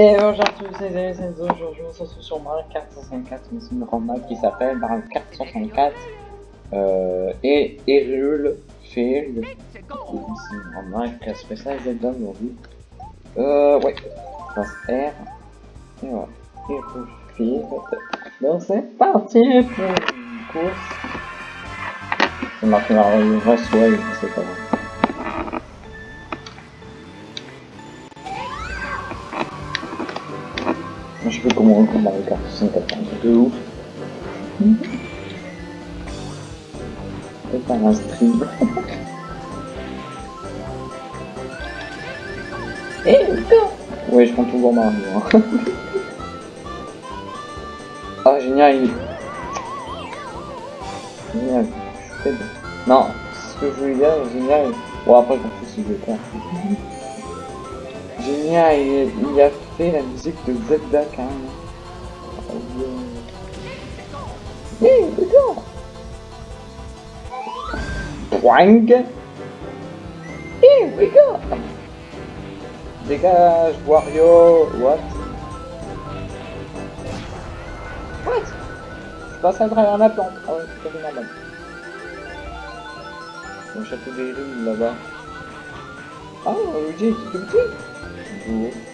Et bonjour à tous les amis, c'est aujourd'hui on se retrouve sur Mario Kart 164, mais c'est une map qui s'appelle Mario Kart 164 euh, et Hyrule Field. C'est une grande map qui a spécial Zelda aujourd'hui. Euh, ouais, passe R. Et voilà, Hyrule Field. Donc c'est parti pour une course. C'est marqué Mario Raceway, c'est pas vrai. Je sais pas comment on 64, de ouf. C'est pas un stream. Eh, go Ouais, je prends toujours Mario. Hein. ah, génial. Génial. Je suis Non, ce que je voulais dire, génial. Bon, après, qu'on fait si je vais faire. Génial, il, il a la musique de Zelda quand même. Hé, d'accord Wang Hé, regarde Dégage, Wario What? What? Je passe à travers la plante. Ah ouais, c'est tout normal. Mon château des rues là-bas. Ah, Luigi, c'est tout petit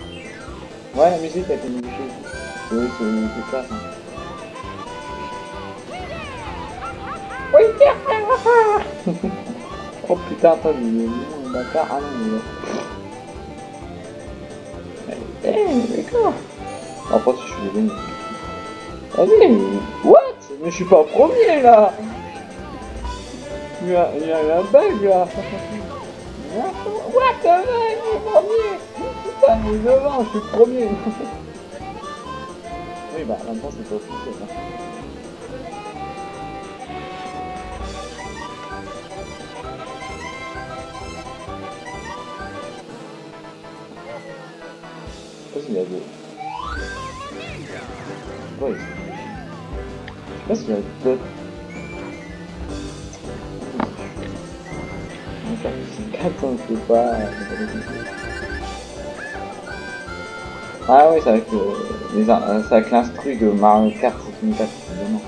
Ouais, la musique a été modifiée. Oui, c'est ça. Hein. Oui, Oh putain, attends, il est un bâtard. Ah non, il est là. Eh, d'accord. En fait, je suis devenu. Vas-y, what? Mais je suis pas premier là Il y a, il y a un bug là What? The est premier Putain, mais devant, je suis premier Oui, bah, maintenant c'est pas officiel. Hein. Je y a deux. Je sais y a je sais pas. Ah oui, c'est avec, euh, avec l'instru de Mario Kart 64, évidemment.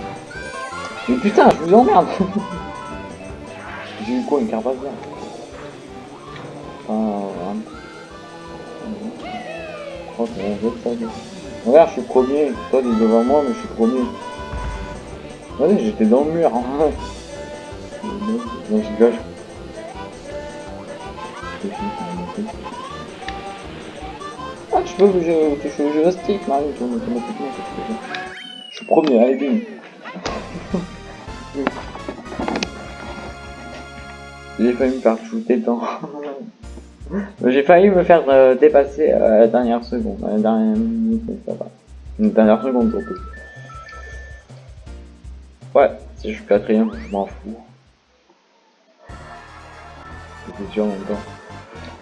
Mais putain, je vous emmerde J'ai eu quoi, une carte bien Enfin, ça. Regarde, je suis premier. Toi, t'es devant moi, mais je suis premier. Vas-y, j'étais dans le mur. Hein. Non, je. Ah, je peux bouger, je peux bouger stick, Mario, automatiquement. Je suis premier, allez, bim. J'ai failli me faire shooter dans. J'ai failli me faire euh, dépasser à la dernière seconde. La dernière minute. Une dernière seconde surtout. Ouais, si je suis quatrième, je m'en fous. C'est sûr en même temps.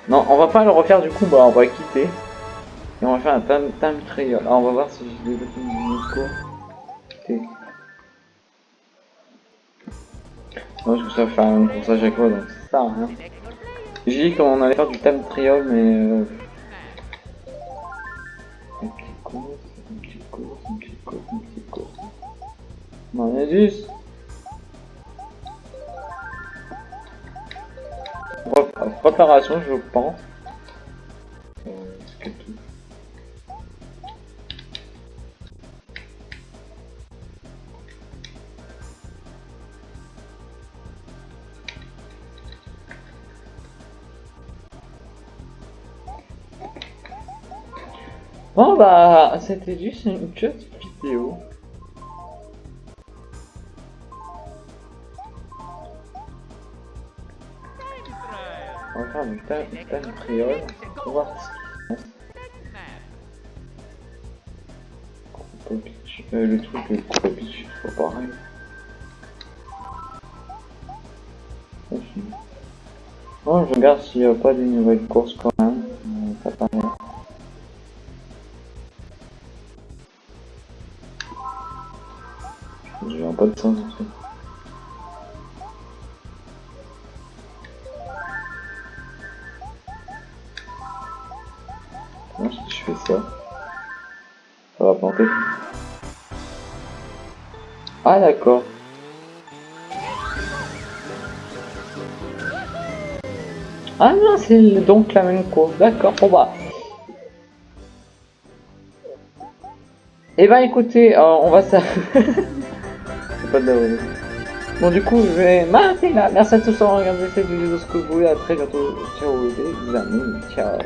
Non, on va pas le refaire du coup, bah on va quitter. On va faire un time, time trial. Alors on va voir si je développe une. Ok. Moi je ça faire une course à chaque fois, donc ça sert rien. J'ai dit qu'on allait faire du time trial, mais... Euh... Une petite course, une petite course, une petite course, une petite course. Non, il y a 10 préparation, je pense. Bon bah c'était juste une petite vidéo. On va faire du time trial pour voir ce qui se passe. Euh, le truc de coupe pitch, c'est pas pareil. Bon, je regarde s'il n'y a pas de nouvelles courses quand J'ai un pas de en fait. si je fais ça? Ça va planter. Ah d'accord. Ah non, c'est donc la même course. D'accord, bon bah. Eh ben écoutez, euh, on va ça. Bon du coup, je vais m'arrêter là. Merci à tous d'avoir regardé cette vidéo, ce que vous voulez. À très bientôt. Ciao les amis. Ciao.